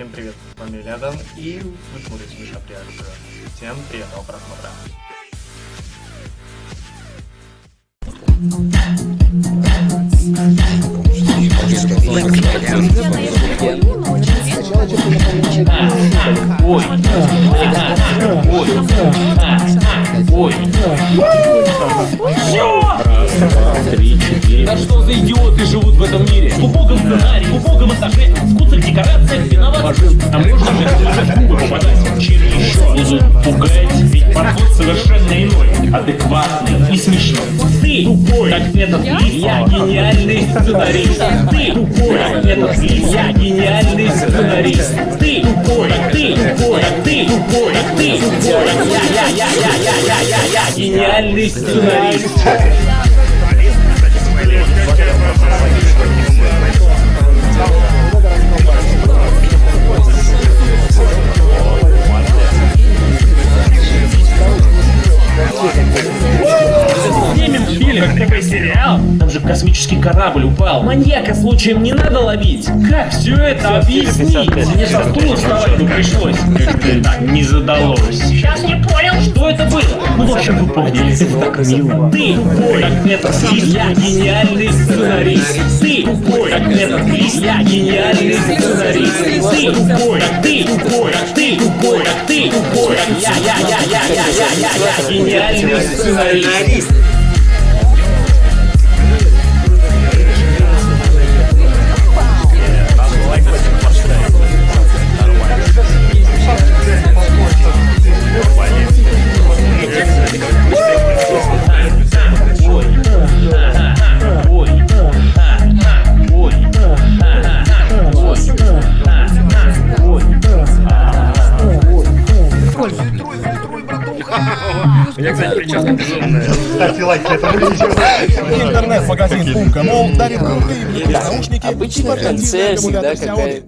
Всем привет, с вами Рядом, и вы смотрите Миша реакцию. Всем приятного просмотра. Ой, ой, ой, три, четыре. Да что за идиоты живут в этом мире? В убогом сценарии, в пугать? Ведь подход совершенно иной, адекватный и смешной. Ты тупой, как метод лифта. Я гениальный сценарист. Ты тупой, как метод лифта. Я гениальный сценарист. Ты тупой, ты тупой, ты тупой, ты тупой. Я, я, я, я, я, я, я, я гениальный сценарист. Фильм, ТВ сериал. Там же космический корабль упал. Маньяка случаем не надо ловить. Как все это объяснить? Мне со стула вставать бы пришлось. Как-то так не задалось. Сейчас не понял, что это было. Ну, в общем, вы поняли. Это так мило. Ты тупой, как метод Я гениальный сценарист. Ты тупой, как метод Я гениальный сценарист. Ты тупой, как ты тупой, как ты тупой, как ты тупой. как Я, я, я, я, я, я, я, я гениальный сценарист. Я, кстати, прическа безумная. Ставьте лайк этому видео. Интернет-магазин Умка Мол дарит крутые наушники Обычно в конце всегда какая